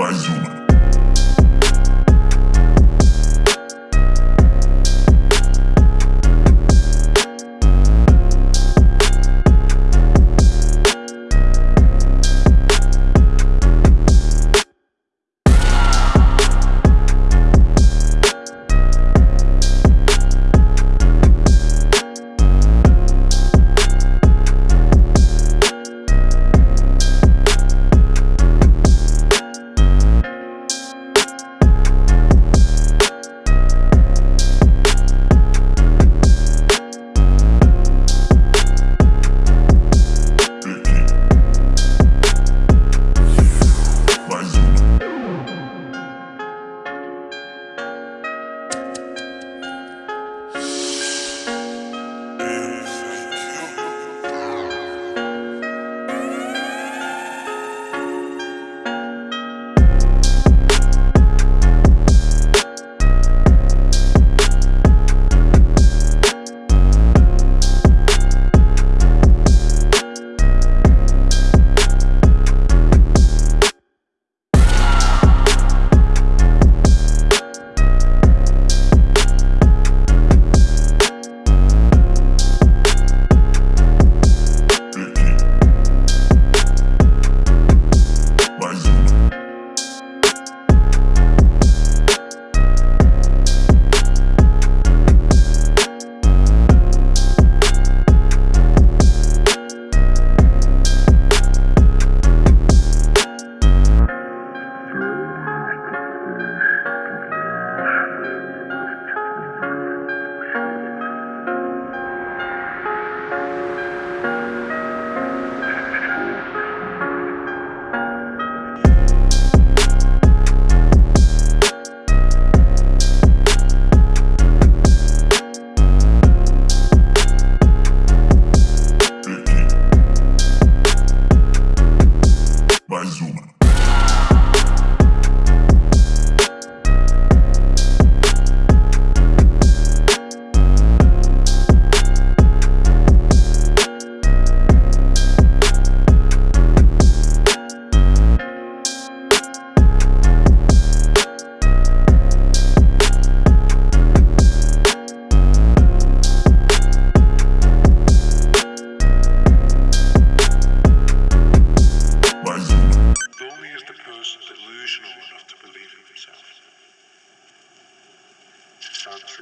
mais uma.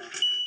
Sharpshooter.